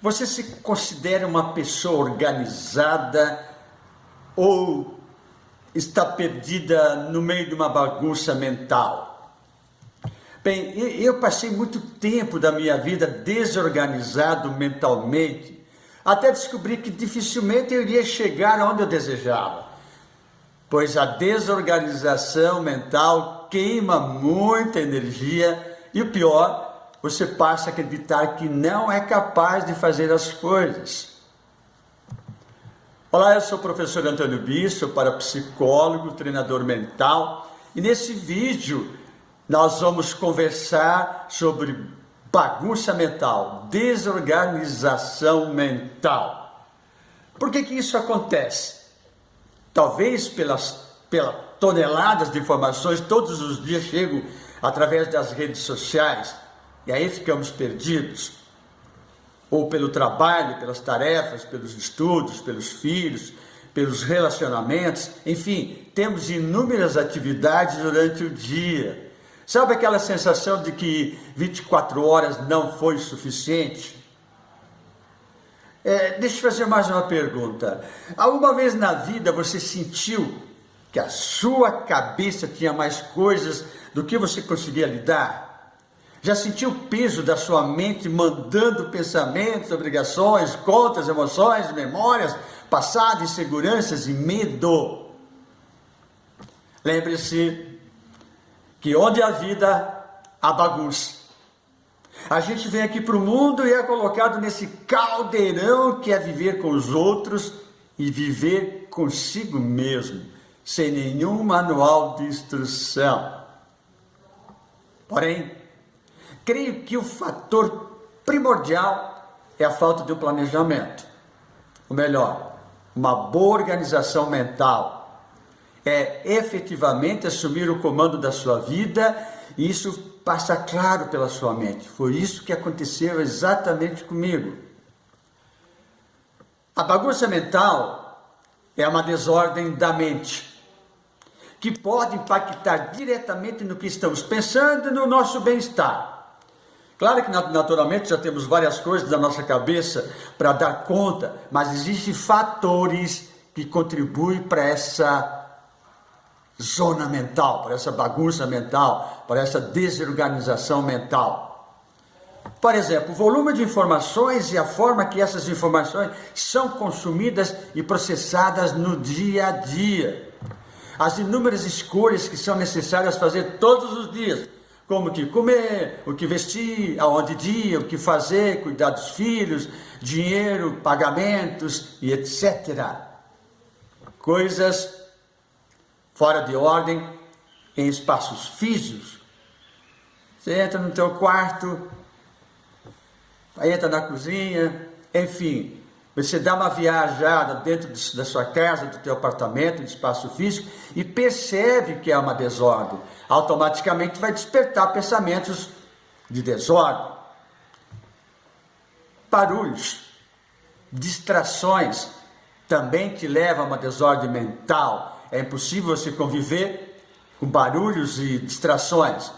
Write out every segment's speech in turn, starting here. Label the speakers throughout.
Speaker 1: Você se considera uma pessoa organizada ou está perdida no meio de uma bagunça mental? Bem, eu passei muito tempo da minha vida desorganizado mentalmente, até descobrir que dificilmente eu iria chegar onde eu desejava, pois a desorganização mental queima muita energia e o pior você passa a acreditar que não é capaz de fazer as coisas. Olá, eu sou o professor Antônio Bisso, para psicólogo, treinador mental, e nesse vídeo nós vamos conversar sobre bagunça mental, desorganização mental. Por que que isso acontece? Talvez pelas, pelas toneladas de informações todos os dias chegam através das redes sociais, e aí ficamos perdidos, ou pelo trabalho, pelas tarefas, pelos estudos, pelos filhos, pelos relacionamentos, enfim, temos inúmeras atividades durante o dia. Sabe aquela sensação de que 24 horas não foi suficiente? É, deixa eu fazer mais uma pergunta. Alguma vez na vida você sentiu que a sua cabeça tinha mais coisas do que você conseguia lidar? Já sentiu o peso da sua mente mandando pensamentos, obrigações, contas, emoções, memórias, passado, inseguranças e medo? Lembre-se que onde há vida, há bagunça. A gente vem aqui para o mundo e é colocado nesse caldeirão que é viver com os outros e viver consigo mesmo, sem nenhum manual de instrução. Porém, creio que o fator primordial é a falta de um planejamento. Ou melhor, uma boa organização mental. É efetivamente assumir o comando da sua vida e isso passa claro pela sua mente. Foi isso que aconteceu exatamente comigo. A bagunça mental é uma desordem da mente que pode impactar diretamente no que estamos pensando e no nosso bem-estar. Claro que naturalmente já temos várias coisas da nossa cabeça para dar conta, mas existem fatores que contribuem para essa zona mental, para essa bagunça mental, para essa desorganização mental. Por exemplo, o volume de informações e a forma que essas informações são consumidas e processadas no dia a dia. As inúmeras escolhas que são necessárias fazer todos os dias como que comer, o que vestir, aonde ir, o que fazer, cuidar dos filhos, dinheiro, pagamentos e etc. Coisas fora de ordem em espaços físicos. Você entra no teu quarto, entra na cozinha, enfim, você dá uma viajada dentro da sua casa, do teu apartamento, do espaço físico e percebe que é uma desordem. Automaticamente vai despertar pensamentos de desordem. Barulhos, distrações também te levam a uma desordem mental. É impossível você conviver com barulhos e distrações.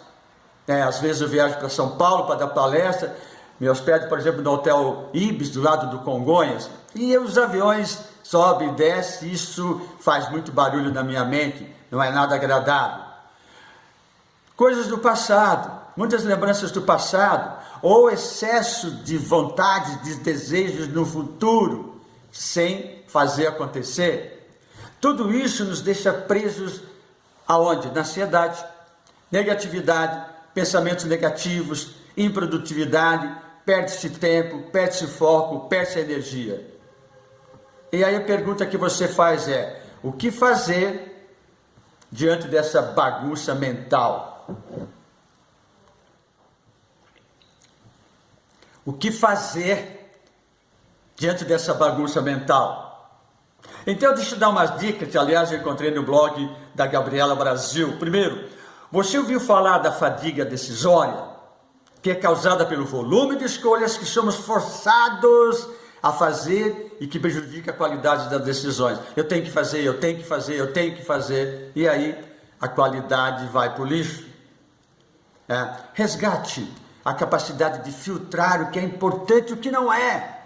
Speaker 1: É, às vezes eu viajo para São Paulo para dar palestra me hospedo, por exemplo, no Hotel Ibis, do lado do Congonhas, e os aviões sobem e descem, isso faz muito barulho na minha mente, não é nada agradável. Coisas do passado, muitas lembranças do passado, ou excesso de vontades, de desejos no futuro, sem fazer acontecer. Tudo isso nos deixa presos aonde? Na ansiedade, negatividade, pensamentos negativos, improdutividade, perde-se tempo, perde-se foco, perde-se energia. E aí a pergunta que você faz é: o que fazer diante dessa bagunça mental? O que fazer diante dessa bagunça mental? Então deixa eu dar umas dicas que aliás eu encontrei no blog da Gabriela Brasil. Primeiro, você ouviu falar da fadiga decisória? Que é causada pelo volume de escolhas que somos forçados a fazer e que prejudica a qualidade das decisões. Eu tenho que fazer, eu tenho que fazer, eu tenho que fazer, e aí a qualidade vai para o lixo. É. Resgate a capacidade de filtrar o que é importante e o que não é.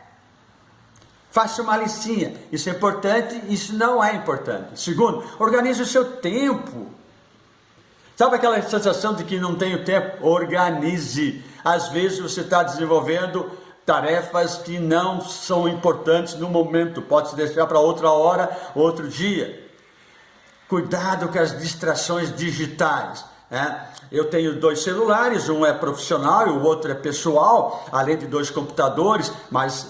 Speaker 1: Faça uma listinha. Isso é importante, isso não é importante. Segundo, organize o seu tempo. Sabe aquela sensação de que não tenho tempo? Organize. Às vezes você está desenvolvendo tarefas que não são importantes no momento, pode se deixar para outra hora, outro dia. Cuidado com as distrações digitais. Né? Eu tenho dois celulares, um é profissional e o outro é pessoal, além de dois computadores, mas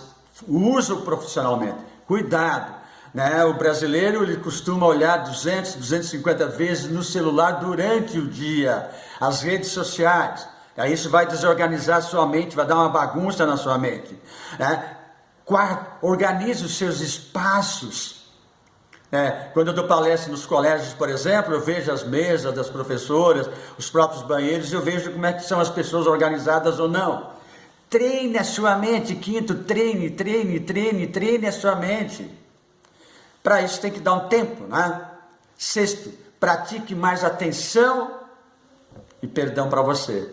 Speaker 1: uso profissionalmente. Cuidado. Né? O brasileiro ele costuma olhar 200, 250 vezes no celular durante o dia, as redes sociais. Aí isso vai desorganizar a sua mente, vai dar uma bagunça na sua mente. Né? Quarto, organize os seus espaços. É, quando eu dou palestra nos colégios, por exemplo, eu vejo as mesas das professoras, os próprios banheiros, eu vejo como é que são as pessoas organizadas ou não. Treine a sua mente. Quinto, treine, treine, treine, treine a sua mente. Para isso tem que dar um tempo, né? Sexto, pratique mais atenção e perdão para você.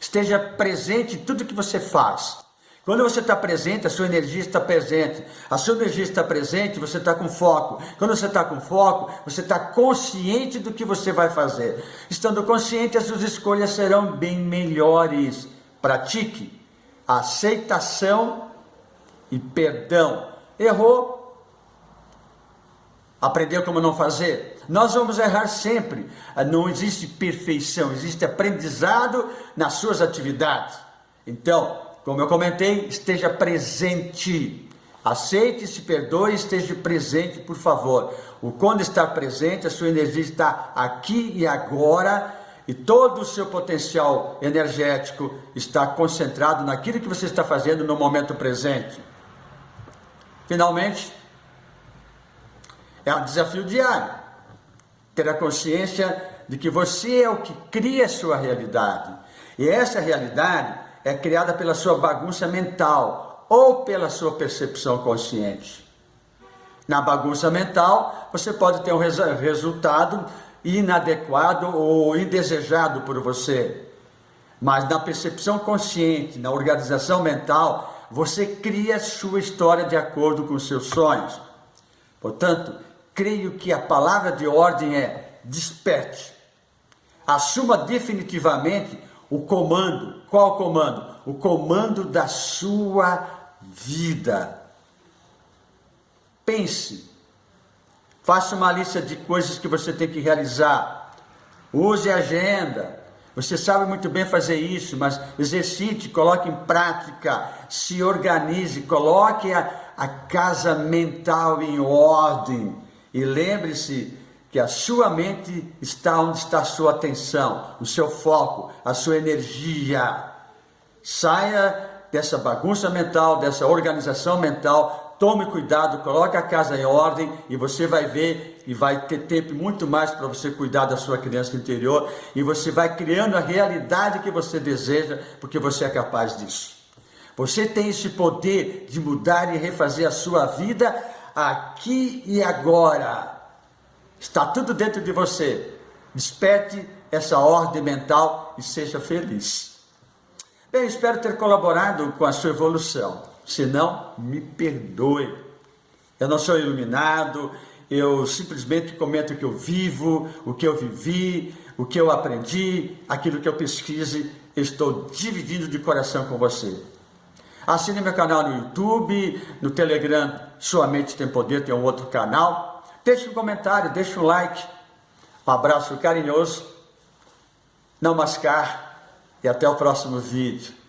Speaker 1: Esteja presente em tudo que você faz. Quando você está presente, a sua energia está presente. A sua energia está presente, você está com foco. Quando você está com foco, você está consciente do que você vai fazer. Estando consciente, as suas escolhas serão bem melhores. Pratique aceitação e perdão. Errou, Aprendeu como não fazer? Nós vamos errar sempre. Não existe perfeição, existe aprendizado nas suas atividades. Então, como eu comentei, esteja presente. Aceite, se perdoe, esteja presente, por favor. O quando está presente, a sua energia está aqui e agora, e todo o seu potencial energético está concentrado naquilo que você está fazendo no momento presente. Finalmente, é um desafio diário. Ter a consciência de que você é o que cria a sua realidade. E essa realidade é criada pela sua bagunça mental ou pela sua percepção consciente. Na bagunça mental, você pode ter um resultado inadequado ou indesejado por você. Mas na percepção consciente, na organização mental, você cria sua história de acordo com seus sonhos. Portanto, creio que a palavra de ordem é desperte. Assuma definitivamente o comando. Qual comando? O comando da sua vida. Pense. Faça uma lista de coisas que você tem que realizar. Use a agenda. Você sabe muito bem fazer isso, mas exercite, coloque em prática, se organize, coloque a, a casa mental em ordem. E lembre-se que a sua mente está onde está a sua atenção, o seu foco, a sua energia. Saia dessa bagunça mental, dessa organização mental, tome cuidado, coloque a casa em ordem e você vai ver e vai ter tempo muito mais para você cuidar da sua criança interior e você vai criando a realidade que você deseja, porque você é capaz disso. Você tem esse poder de mudar e refazer a sua vida aqui e agora. Está tudo dentro de você. Desperte essa ordem mental e seja feliz. Bem, espero ter colaborado com a sua evolução. Se não, me perdoe. Eu não sou iluminado, eu simplesmente comento o que eu vivo, o que eu vivi, o que eu aprendi, aquilo que eu pesquise, estou dividindo de coração com você. Assine meu canal no YouTube, no Telegram, Sua Mente Tem Poder, tem um outro canal. Deixe um comentário, deixe um like. Um abraço carinhoso. Namaskar e até o próximo vídeo.